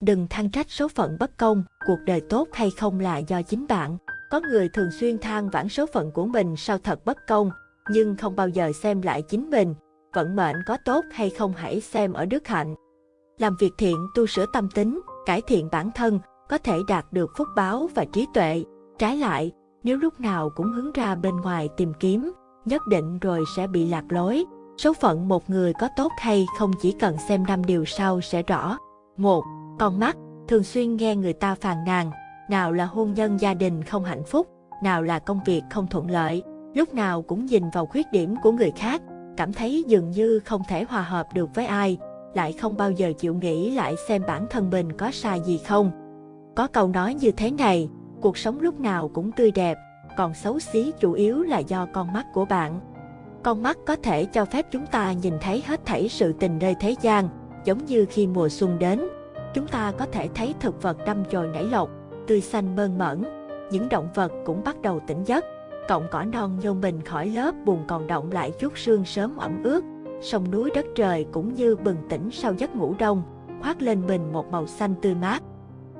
Đừng than trách số phận bất công, cuộc đời tốt hay không là do chính bạn. Có người thường xuyên than vãn số phận của mình sao thật bất công, nhưng không bao giờ xem lại chính mình. Vận mệnh có tốt hay không hãy xem ở đức hạnh. Làm việc thiện, tu sửa tâm tính, cải thiện bản thân, có thể đạt được phúc báo và trí tuệ. Trái lại, nếu lúc nào cũng hướng ra bên ngoài tìm kiếm, nhất định rồi sẽ bị lạc lối. Số phận một người có tốt hay không chỉ cần xem năm điều sau sẽ rõ. một con mắt, thường xuyên nghe người ta phàn nàn, nào là hôn nhân gia đình không hạnh phúc, nào là công việc không thuận lợi, lúc nào cũng nhìn vào khuyết điểm của người khác, cảm thấy dường như không thể hòa hợp được với ai, lại không bao giờ chịu nghĩ lại xem bản thân mình có sai gì không. Có câu nói như thế này, cuộc sống lúc nào cũng tươi đẹp, còn xấu xí chủ yếu là do con mắt của bạn. Con mắt có thể cho phép chúng ta nhìn thấy hết thảy sự tình nơi thế gian, giống như khi mùa xuân đến, chúng ta có thể thấy thực vật đâm chồi nảy lộc, tươi xanh mơn mởn, những động vật cũng bắt đầu tỉnh giấc, cọng cỏ non nhô mình khỏi lớp bùn còn động lại chút sương sớm ẩm ướt, sông núi đất trời cũng như bừng tỉnh sau giấc ngủ đông, khoác lên mình một màu xanh tươi mát.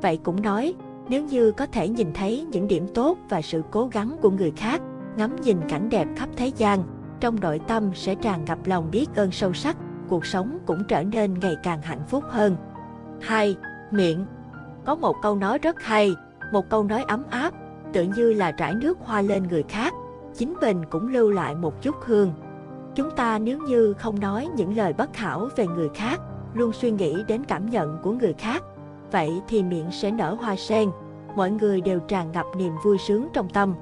Vậy cũng nói, nếu như có thể nhìn thấy những điểm tốt và sự cố gắng của người khác, ngắm nhìn cảnh đẹp khắp thế gian, trong nội tâm sẽ tràn ngập lòng biết ơn sâu sắc, cuộc sống cũng trở nên ngày càng hạnh phúc hơn. 2. Miệng Có một câu nói rất hay, một câu nói ấm áp, tự như là rải nước hoa lên người khác, chính mình cũng lưu lại một chút hương. Chúng ta nếu như không nói những lời bất hảo về người khác, luôn suy nghĩ đến cảm nhận của người khác, vậy thì miệng sẽ nở hoa sen, mọi người đều tràn ngập niềm vui sướng trong tâm.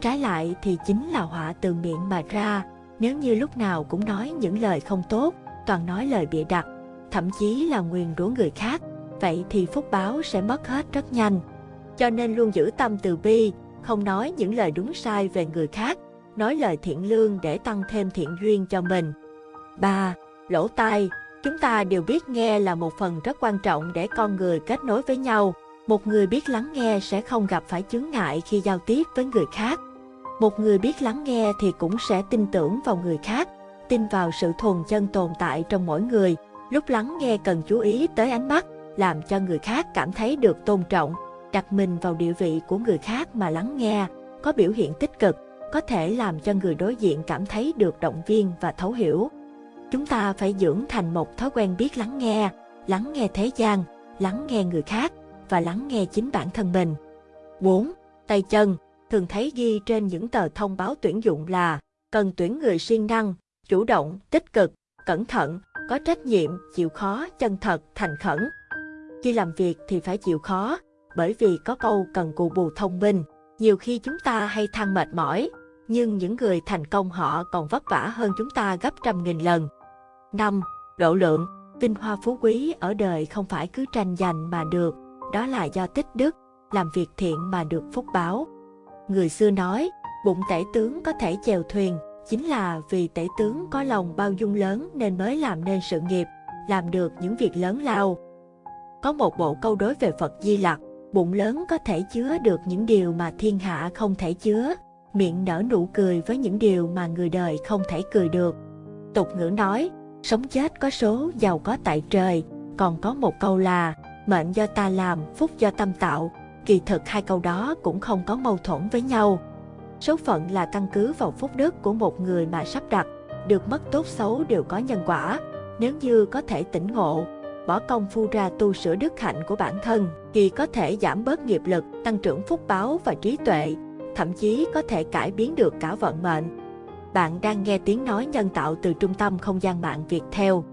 Trái lại thì chính là họa từ miệng mà ra, nếu như lúc nào cũng nói những lời không tốt, toàn nói lời bịa đặt, thậm chí là nguyền rủa người khác, vậy thì phúc báo sẽ mất hết rất nhanh. Cho nên luôn giữ tâm từ bi, không nói những lời đúng sai về người khác, nói lời thiện lương để tăng thêm thiện duyên cho mình. 3. Lỗ tai Chúng ta đều biết nghe là một phần rất quan trọng để con người kết nối với nhau. Một người biết lắng nghe sẽ không gặp phải chướng ngại khi giao tiếp với người khác. Một người biết lắng nghe thì cũng sẽ tin tưởng vào người khác, tin vào sự thuần chân tồn tại trong mỗi người. Lúc lắng nghe cần chú ý tới ánh mắt, làm cho người khác cảm thấy được tôn trọng, đặt mình vào địa vị của người khác mà lắng nghe, có biểu hiện tích cực, có thể làm cho người đối diện cảm thấy được động viên và thấu hiểu. Chúng ta phải dưỡng thành một thói quen biết lắng nghe, lắng nghe thế gian, lắng nghe người khác và lắng nghe chính bản thân mình. 4. Tay chân thường thấy ghi trên những tờ thông báo tuyển dụng là cần tuyển người siêng năng, chủ động, tích cực, cẩn thận, có trách nhiệm, chịu khó, chân thật, thành khẩn. Khi làm việc thì phải chịu khó, bởi vì có câu cần cù bù thông minh. Nhiều khi chúng ta hay than mệt mỏi, nhưng những người thành công họ còn vất vả hơn chúng ta gấp trăm nghìn lần. 5. Độ lượng Vinh hoa phú quý ở đời không phải cứ tranh giành mà được, đó là do tích đức, làm việc thiện mà được phúc báo. Người xưa nói, bụng tể tướng có thể chèo thuyền, chính là vì tể tướng có lòng bao dung lớn nên mới làm nên sự nghiệp, làm được những việc lớn lao. Có một bộ câu đối về Phật Di Lặc, bụng lớn có thể chứa được những điều mà thiên hạ không thể chứa, miệng nở nụ cười với những điều mà người đời không thể cười được. Tục ngữ nói, sống chết có số, giàu có tại trời, còn có một câu là, mệnh do ta làm, phúc do tâm tạo, kỳ thực hai câu đó cũng không có mâu thuẫn với nhau. Số phận là căn cứ vào phúc đức của một người mà sắp đặt, được mất tốt xấu đều có nhân quả. Nếu như có thể tỉnh ngộ, bỏ công phu ra tu sửa đức hạnh của bản thân, thì có thể giảm bớt nghiệp lực, tăng trưởng phúc báo và trí tuệ, thậm chí có thể cải biến được cả vận mệnh. Bạn đang nghe tiếng nói nhân tạo từ trung tâm không gian mạng Việt theo